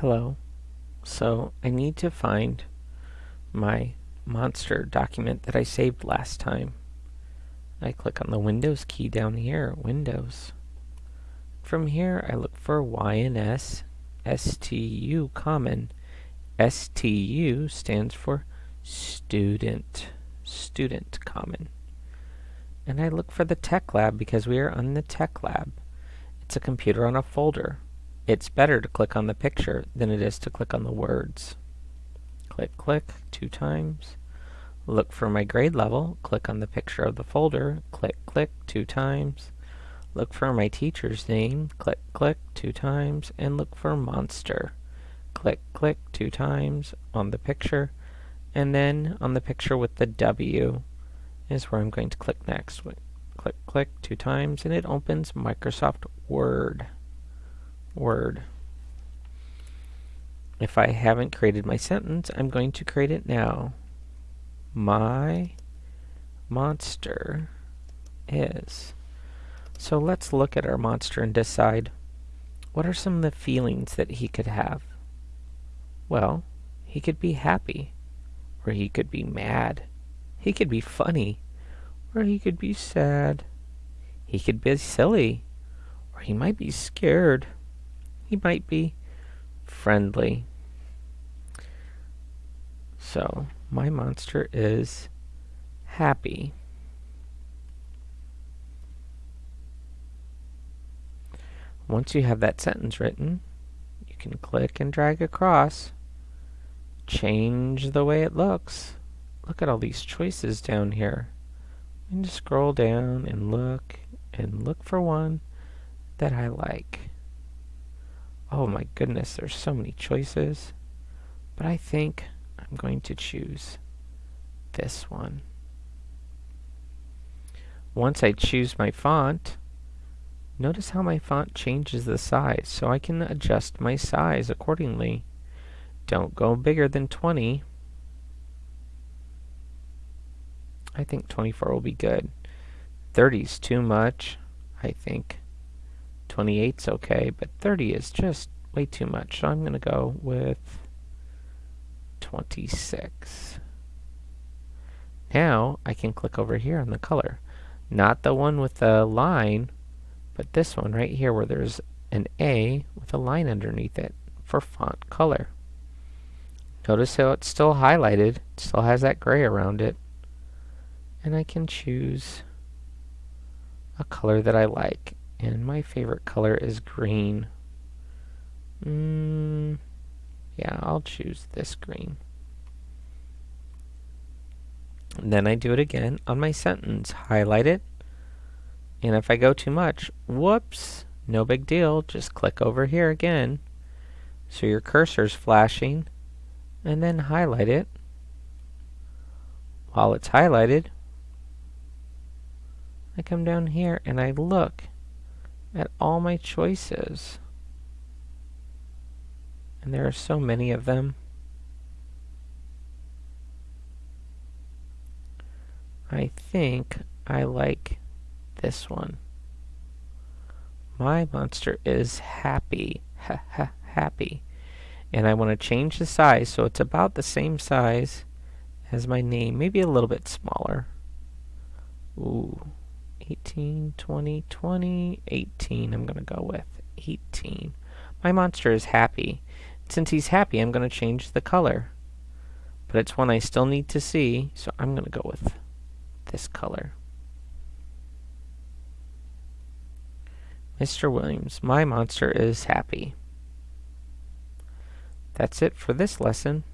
Hello. So I need to find my monster document that I saved last time. I click on the Windows key down here, Windows. From here I look for YNS STU common. STU stands for student, student common. And I look for the tech lab because we are on the tech lab. It's a computer on a folder. It's better to click on the picture than it is to click on the words. Click, click, two times. Look for my grade level, click on the picture of the folder, click, click, two times. Look for my teacher's name, click, click, two times, and look for monster. Click, click, two times on the picture, and then on the picture with the W is where I'm going to click next. Click, click, two times, and it opens Microsoft Word. Word. If I haven't created my sentence, I'm going to create it now. My monster is. So let's look at our monster and decide what are some of the feelings that he could have. Well, he could be happy, or he could be mad. He could be funny, or he could be sad. He could be silly, or he might be scared. He might be friendly. So, my monster is happy. Once you have that sentence written, you can click and drag across, change the way it looks. Look at all these choices down here. And just scroll down and look and look for one that I like. Oh my goodness, there's so many choices. But I think I'm going to choose this one. Once I choose my font, notice how my font changes the size, so I can adjust my size accordingly. Don't go bigger than 20. I think 24 will be good. 30 is too much, I think. 28's okay, but 30 is just way too much. So I'm going to go with 26. Now I can click over here on the color. Not the one with the line, but this one right here where there's an A with a line underneath it for font color. Notice how it's still highlighted, it still has that gray around it. And I can choose a color that I like. And my favorite color is green. Mm, yeah, I'll choose this green. And then I do it again on my sentence. Highlight it. And if I go too much, whoops, no big deal. Just click over here again. So your cursor's flashing. And then highlight it. While it's highlighted, I come down here and I look at all my choices. And there are so many of them. I think I like this one. My monster is happy. Ha ha happy. And I want to change the size so it's about the same size as my name, maybe a little bit smaller. Ooh. 18, 20, 20, 18 I'm going to go with. 18. My monster is happy. Since he's happy, I'm going to change the color. But it's one I still need to see, so I'm going to go with this color. Mr. Williams, my monster is happy. That's it for this lesson.